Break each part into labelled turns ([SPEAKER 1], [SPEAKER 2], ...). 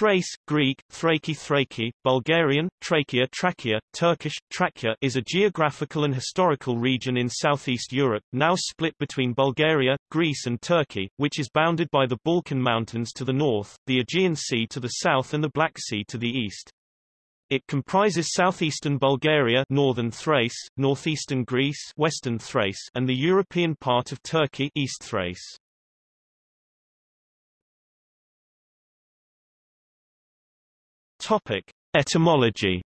[SPEAKER 1] Thrace, Greek, Thraki Thraki, Bulgarian, Trakiya Trakiya, Turkish, Trakya is a geographical and historical region in southeast Europe, now split between Bulgaria, Greece and Turkey, which is bounded by the Balkan Mountains to the north, the Aegean Sea to the south and the Black Sea to the east. It comprises southeastern Bulgaria northern Thrace, northeastern Greece western Thrace and the European part of Turkey East Thrace. Topic: Etymology.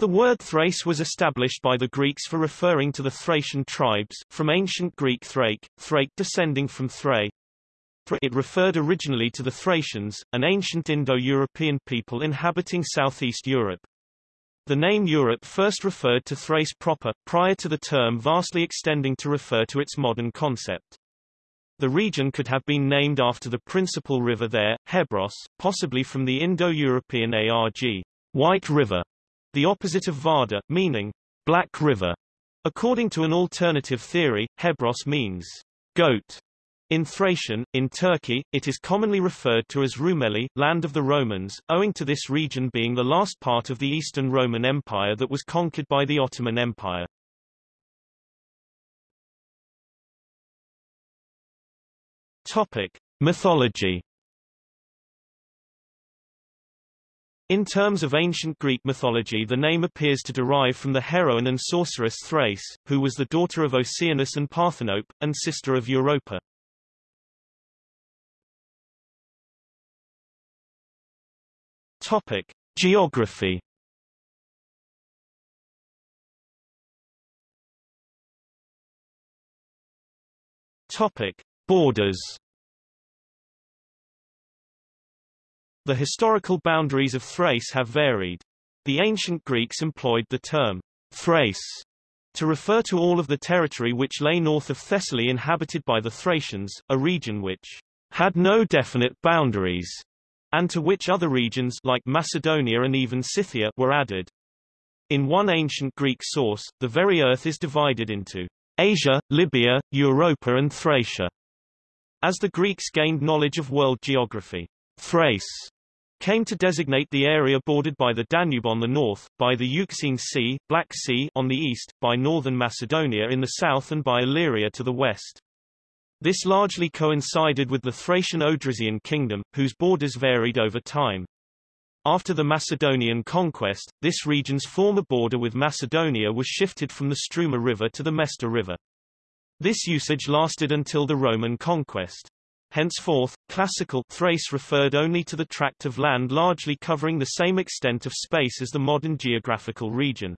[SPEAKER 1] The word Thrace was established by the Greeks for referring to the Thracian tribes, from ancient Greek Thrake, Thrake descending from Thrae. It referred originally to the Thracians, an ancient Indo-European people inhabiting southeast Europe. The name Europe first referred to Thrace proper, prior to the term vastly extending to refer to its modern concept. The region could have been named after the principal river there, Hebros, possibly from the Indo-European ARG, White River, the opposite of Varda, meaning Black River. According to an alternative theory, Hebros means goat. In Thracian, in Turkey, it is commonly referred to as Rumeli, land of the Romans, owing to this region being the last part of the Eastern Roman Empire that was conquered by the Ottoman Empire. Topic: Mythology. In terms of ancient Greek mythology the name appears to derive from the heroine and sorceress Thrace, who was the daughter of Oceanus and Parthenope, and sister of Europa. Topic: Geography. Topic: Borders The historical boundaries of Thrace have varied. The ancient Greeks employed the term Thrace to refer to all of the territory which lay north of Thessaly inhabited by the Thracians, a region which had no definite boundaries, and to which other regions like Macedonia and even Scythia were added. In one ancient Greek source, the very earth is divided into Asia, Libya, Europa and Thracia. As the Greeks gained knowledge of world geography, Thrace came to designate the area bordered by the Danube on the north, by the Euxine Sea, Black Sea on the east, by northern Macedonia in the south and by Illyria to the west. This largely coincided with the Thracian Odrysian kingdom, whose borders varied over time. After the Macedonian conquest, this region's former border with Macedonia was shifted from the Struma River to the Mesta River. This usage lasted until the Roman conquest. Henceforth, classical Thrace referred only to the tract of land largely covering the same extent of space as the modern geographical region.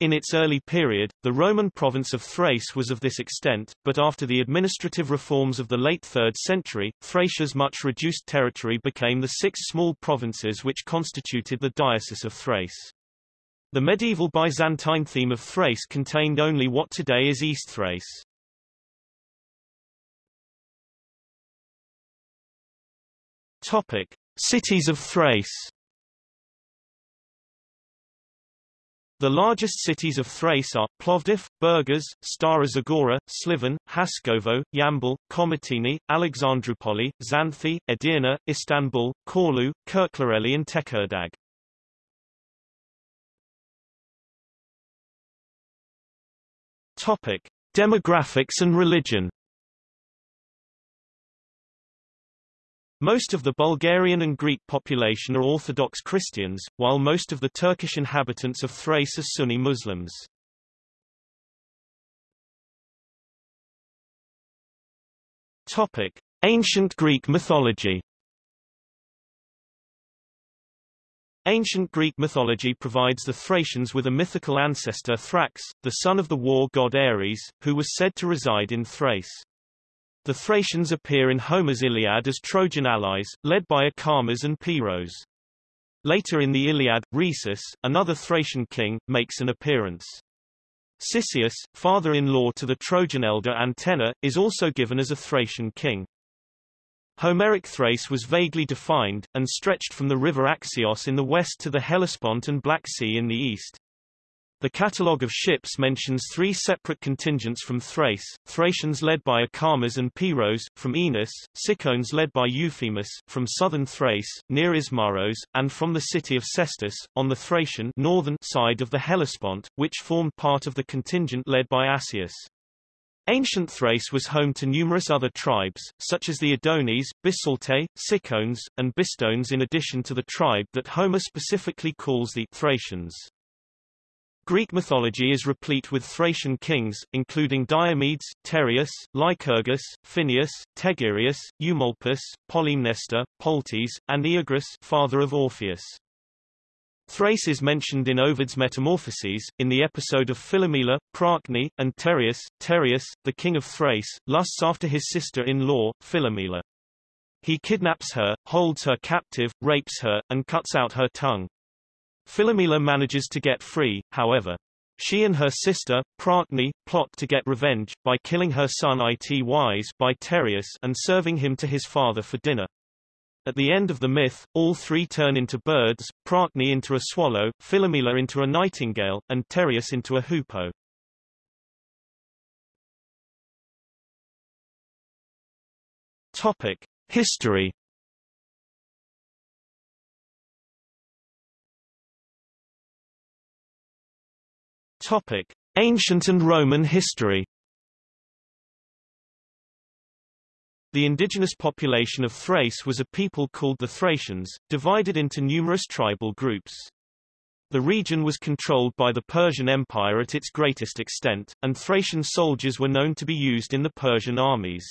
[SPEAKER 1] In its early period, the Roman province of Thrace was of this extent, but after the administrative reforms of the late 3rd century, Thracia's much reduced territory became the six small provinces which constituted the Diocese of Thrace. The medieval Byzantine theme of Thrace contained only what today is East Thrace. Topic: Cities of Thrace. The largest cities of Thrace are, Plovdiv, Burgas, Stara Zagora, Sliven, Haskovo, Yambol, Komotini, Alexandroupoli, Xanthi, Edirne, Istanbul, Çorlu, Kirklareli and Tekirdağ. Topic. Demographics and religion Most of the Bulgarian and Greek population are Orthodox Christians, while most of the Turkish inhabitants of Thrace are Sunni Muslims. Topic: Ancient Greek mythology. Ancient Greek mythology provides the Thracians with a mythical ancestor Thrax, the son of the war god Ares, who was said to reside in Thrace. The Thracians appear in Homer's Iliad as Trojan allies, led by Acamas and Pyros. Later in the Iliad, Rhesus, another Thracian king, makes an appearance. Cisseus, father-in-law to the Trojan elder Antenor, is also given as a Thracian king. Homeric Thrace was vaguely defined, and stretched from the river Axios in the west to the Hellespont and Black Sea in the east. The catalogue of ships mentions three separate contingents from Thrace, Thracians led by Acamas and Pyros, from Enos, Cicones led by Euphemus, from southern Thrace, near Ismaros, and from the city of Sestus, on the Thracian northern side of the Hellespont, which formed part of the contingent led by Asius. Ancient Thrace was home to numerous other tribes, such as the Adonis, Bisaltae, Cicones, and Bistones in addition to the tribe that Homer specifically calls the Thracians. Greek mythology is replete with Thracian kings, including Diomedes, Tereus, Lycurgus, Phineus, Tegyrius, Eumolpus, Polymnestor, Poltes, and Oeagrus father of Orpheus. Thrace is mentioned in Ovid's Metamorphoses, in the episode of Philomela, Procne, and Tereus. Tereus, the king of Thrace, lusts after his sister-in-law, Philomela. He kidnaps her, holds her captive, rapes her, and cuts out her tongue. Philomela manages to get free, however. She and her sister, Procne, plot to get revenge, by killing her son Itys by Tereus and serving him to his father for dinner. At the end of the myth, all three turn into birds, Procne into a swallow, Philomela into a nightingale, and Tereus into a hoopoe. Topic. History Topic: Ancient and Roman history. The indigenous population of Thrace was a people called the Thracians, divided into numerous tribal groups. The region was controlled by the Persian Empire at its greatest extent, and Thracian soldiers were known to be used in the Persian armies.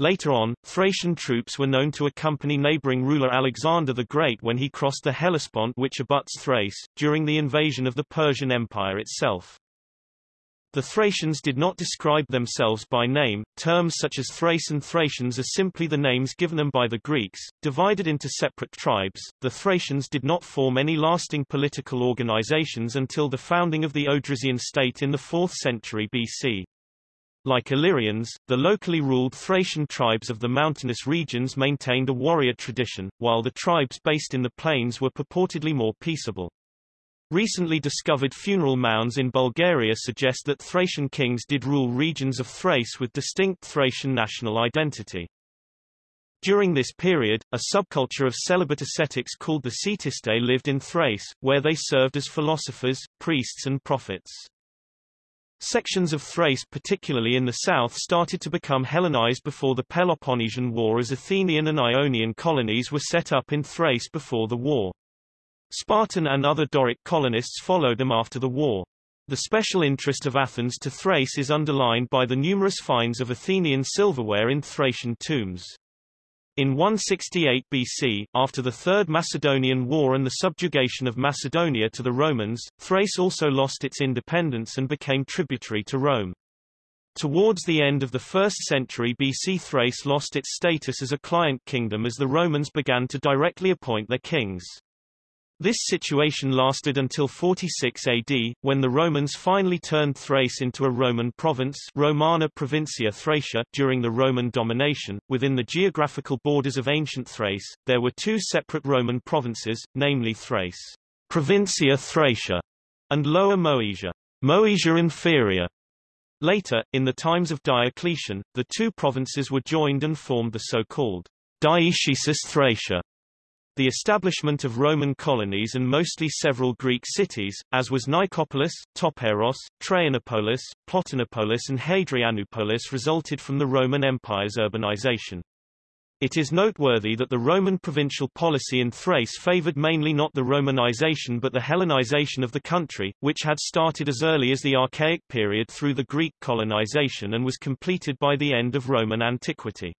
[SPEAKER 1] Later on, Thracian troops were known to accompany neighboring ruler Alexander the Great when he crossed the Hellespont which abuts Thrace, during the invasion of the Persian Empire itself. The Thracians did not describe themselves by name, terms such as Thrace and Thracians are simply the names given them by the Greeks, divided into separate tribes. The Thracians did not form any lasting political organizations until the founding of the Odrysian state in the 4th century BC. Like Illyrians, the locally ruled Thracian tribes of the mountainous regions maintained a warrior tradition, while the tribes based in the plains were purportedly more peaceable. Recently discovered funeral mounds in Bulgaria suggest that Thracian kings did rule regions of Thrace with distinct Thracian national identity. During this period, a subculture of celibate ascetics called the Ctistae lived in Thrace, where they served as philosophers, priests and prophets. Sections of Thrace particularly in the south started to become Hellenized before the Peloponnesian War as Athenian and Ionian colonies were set up in Thrace before the war. Spartan and other Doric colonists followed them after the war. The special interest of Athens to Thrace is underlined by the numerous finds of Athenian silverware in Thracian tombs. In 168 BC, after the Third Macedonian War and the subjugation of Macedonia to the Romans, Thrace also lost its independence and became tributary to Rome. Towards the end of the 1st century BC Thrace lost its status as a client kingdom as the Romans began to directly appoint their kings. This situation lasted until 46 AD, when the Romans finally turned Thrace into a Roman province Romana Provincia Thracia during the Roman domination. Within the geographical borders of ancient Thrace, there were two separate Roman provinces, namely Thrace, Provincia Thracia, and Lower Moesia, Moesia Inferior. Later, in the times of Diocletian, the two provinces were joined and formed the so-called Dioecesis Thracia. The establishment of Roman colonies and mostly several Greek cities, as was Nicopolis, Topeiros, Traianopolis, Plotinopolis and Hadrianopolis resulted from the Roman Empire's urbanization. It is noteworthy that the Roman provincial policy in Thrace favored mainly not the Romanization but the Hellenization of the country, which had started as early as the Archaic period through the Greek colonization and was completed by the end of Roman antiquity.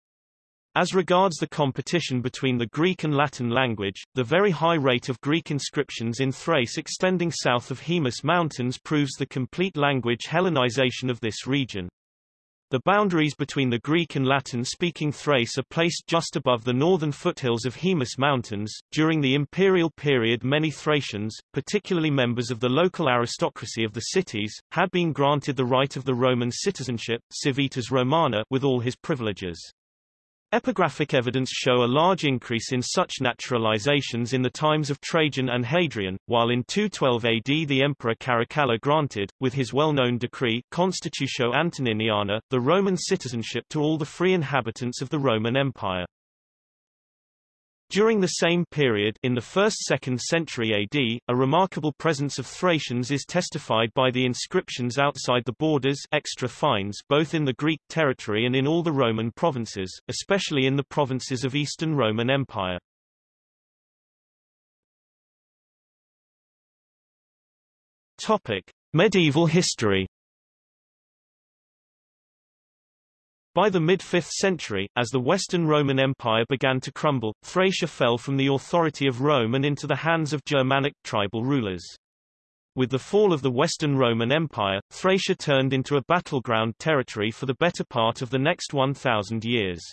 [SPEAKER 1] As regards the competition between the Greek and Latin language, the very high rate of Greek inscriptions in Thrace extending south of Haemus Mountains proves the complete language Hellenization of this region. The boundaries between the Greek and Latin-speaking Thrace are placed just above the northern foothills of Haemus Mountains. During the imperial period many Thracians, particularly members of the local aristocracy of the cities, had been granted the right of the Roman citizenship civitas Romana with all his privileges. Epigraphic evidence show a large increase in such naturalizations in the times of Trajan and Hadrian, while in 212 AD the Emperor Caracalla granted, with his well-known decree Constitutio Antoniniana, the Roman citizenship to all the free inhabitants of the Roman Empire. During the same period in the 1st-2nd century AD, a remarkable presence of Thracians is testified by the inscriptions outside the borders extra fines both in the Greek territory and in all the Roman provinces, especially in the provinces of Eastern Roman Empire. Topic: Medieval history By the mid-5th century, as the Western Roman Empire began to crumble, Thracia fell from the authority of Rome and into the hands of Germanic tribal rulers. With the fall of the Western Roman Empire, Thracia turned into a battleground territory for the better part of the next 1,000 years.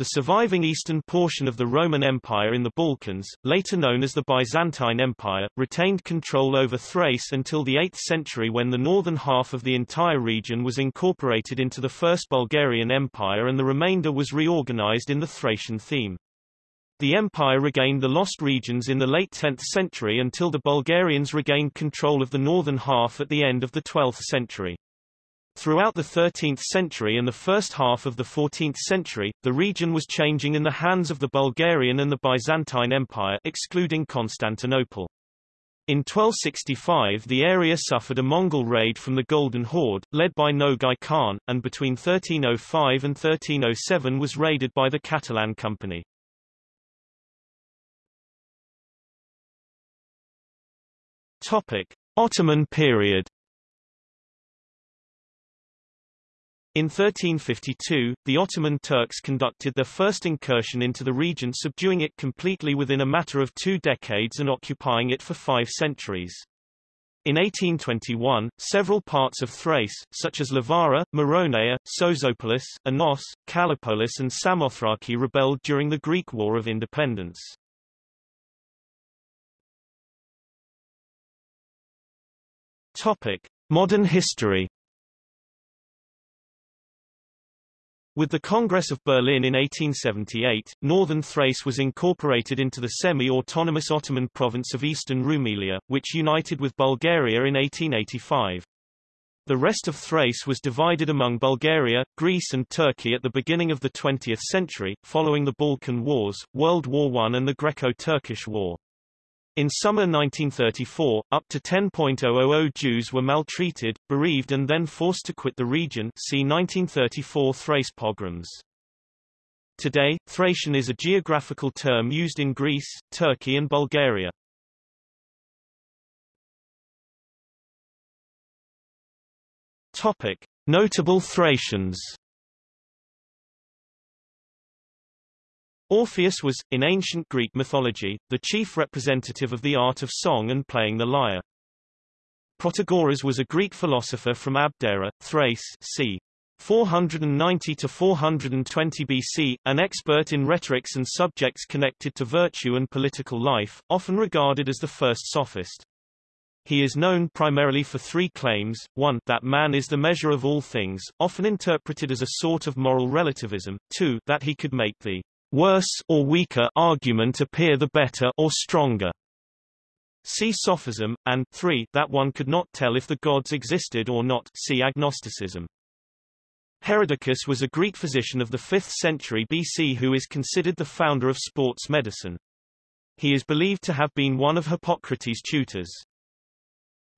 [SPEAKER 1] The surviving eastern portion of the Roman Empire in the Balkans, later known as the Byzantine Empire, retained control over Thrace until the 8th century when the northern half of the entire region was incorporated into the First Bulgarian Empire and the remainder was reorganized in the Thracian theme. The empire regained the lost regions in the late 10th century until the Bulgarians regained control of the northern half at the end of the 12th century. Throughout the 13th century and the first half of the 14th century, the region was changing in the hands of the Bulgarian and the Byzantine Empire excluding Constantinople. In 1265 the area suffered a Mongol raid from the Golden Horde, led by Nogai Khan, and between 1305 and 1307 was raided by the Catalan Company. Topic. Ottoman period In 1352, the Ottoman Turks conducted their first incursion into the region subduing it completely within a matter of two decades and occupying it for five centuries. In 1821, several parts of Thrace, such as Lavara, Maronea, Sozopolis, Anos, Kallipolis and Samothraki rebelled during the Greek War of Independence. Topic. Modern history With the Congress of Berlin in 1878, northern Thrace was incorporated into the semi-autonomous Ottoman province of Eastern Rumelia, which united with Bulgaria in 1885. The rest of Thrace was divided among Bulgaria, Greece and Turkey at the beginning of the 20th century, following the Balkan Wars, World War I and the Greco-Turkish War. In summer 1934, up to 10.000 Jews were maltreated, bereaved and then forced to quit the region see 1934 Thrace pogroms. Today, Thracian is a geographical term used in Greece, Turkey and Bulgaria. Topic. Notable Thracians Orpheus was, in ancient Greek mythology, the chief representative of the art of song and playing the lyre. Protagoras was a Greek philosopher from Abdera, Thrace c. 490 to 420 BC, an expert in rhetorics and subjects connected to virtue and political life, often regarded as the first sophist. He is known primarily for three claims, one, that man is the measure of all things, often interpreted as a sort of moral relativism, two, that he could make the worse or weaker argument appear the better or stronger. See sophism, and 3 that one could not tell if the gods existed or not see agnosticism. Herodicus was a Greek physician of the 5th century BC who is considered the founder of sports medicine. He is believed to have been one of Hippocrates' tutors.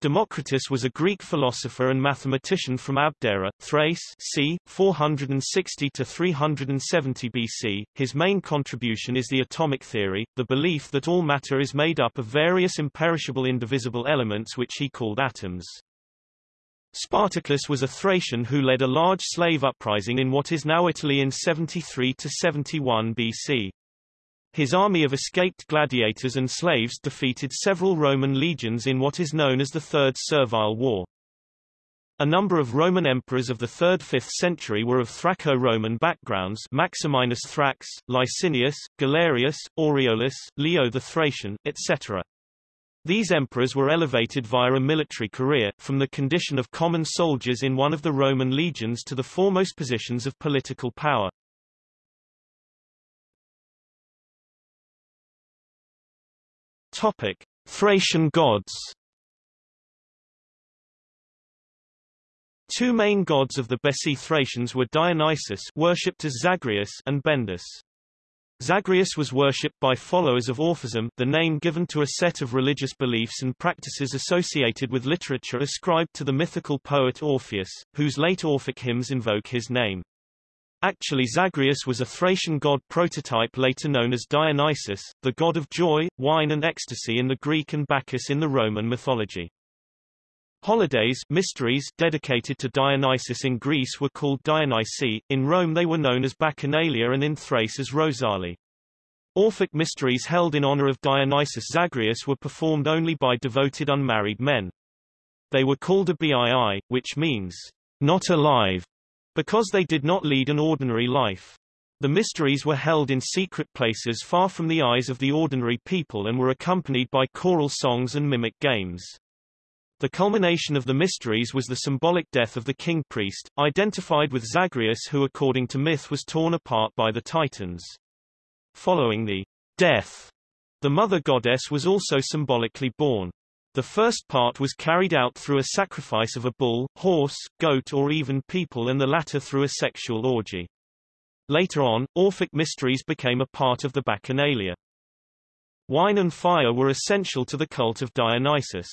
[SPEAKER 1] Democritus was a Greek philosopher and mathematician from Abdera, Thrace c. 460 to 370 BC. His main contribution is the atomic theory, the belief that all matter is made up of various imperishable indivisible elements which he called atoms. Spartacus was a Thracian who led a large slave uprising in what is now Italy in 73 to 71 BC. His army of escaped gladiators and slaves defeated several Roman legions in what is known as the Third Servile War. A number of Roman emperors of the 3rd–5th century were of Thraco-Roman backgrounds Maximinus Thrax, Licinius, Galerius, Aureolus, Leo the Thracian, etc. These emperors were elevated via a military career, from the condition of common soldiers in one of the Roman legions to the foremost positions of political power. Topic: Thracian gods. Two main gods of the Bessi Thracians were Dionysus worshipped as Zagreus and Bendis. Zagreus was worshipped by followers of Orphism the name given to a set of religious beliefs and practices associated with literature ascribed to the mythical poet Orpheus, whose late Orphic hymns invoke his name. Actually Zagreus was a Thracian god prototype later known as Dionysus, the god of joy, wine and ecstasy in the Greek and Bacchus in the Roman mythology. Holidays mysteries dedicated to Dionysus in Greece were called Dionysi, in Rome they were known as Bacchanalia and in Thrace as Rosali. Orphic mysteries held in honor of Dionysus Zagreus were performed only by devoted unmarried men. They were called a bii, which means, not alive, because they did not lead an ordinary life. The mysteries were held in secret places far from the eyes of the ordinary people and were accompanied by choral songs and mimic games. The culmination of the mysteries was the symbolic death of the king-priest, identified with Zagreus who according to myth was torn apart by the Titans. Following the death, the mother goddess was also symbolically born. The first part was carried out through a sacrifice of a bull, horse, goat or even people and the latter through a sexual orgy. Later on, Orphic mysteries became a part of the Bacchanalia. Wine and fire were essential to the cult of Dionysus.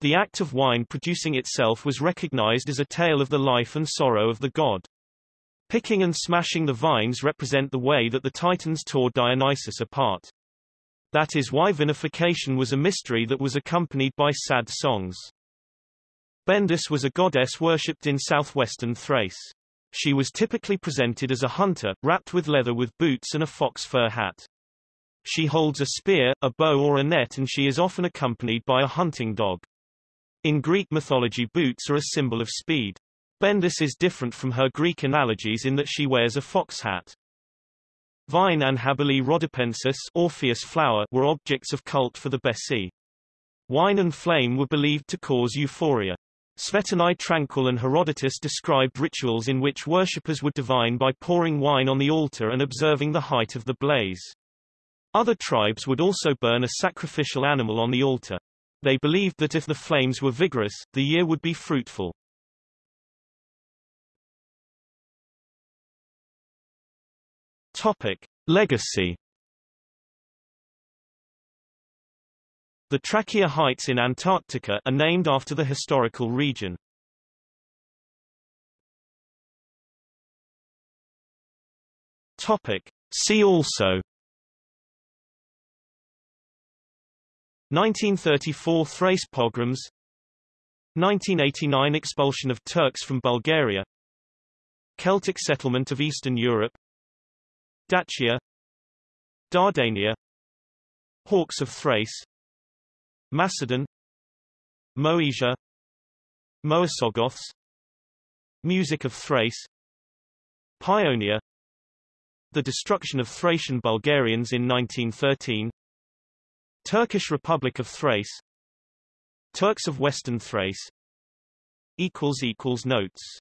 [SPEAKER 1] The act of wine producing itself was recognized as a tale of the life and sorrow of the god. Picking and smashing the vines represent the way that the Titans tore Dionysus apart. That is why vinification was a mystery that was accompanied by sad songs. Bendis was a goddess worshipped in southwestern Thrace. She was typically presented as a hunter, wrapped with leather with boots and a fox fur hat. She holds a spear, a bow or a net and she is often accompanied by a hunting dog. In Greek mythology boots are a symbol of speed. Bendis is different from her Greek analogies in that she wears a fox hat. Vine and Haberlea rhodopensis Orpheus flower were objects of cult for the Bessi. Wine and flame were believed to cause euphoria. Svetonai Tranquil and Herodotus described rituals in which worshippers would divine by pouring wine on the altar and observing the height of the blaze. Other tribes would also burn a sacrificial animal on the altar. They believed that if the flames were vigorous, the year would be fruitful. Topic. Legacy The Trakiya Heights in Antarctica are named after the historical region. Topic. See also 1934 Thrace pogroms 1989 expulsion of Turks from Bulgaria Celtic settlement of Eastern Europe Dacia Dardania Hawks of Thrace Macedon Moesia Moesogoths Music of Thrace Paeonia The destruction of Thracian Bulgarians in 1913 Turkish Republic of Thrace Turks of Western Thrace Notes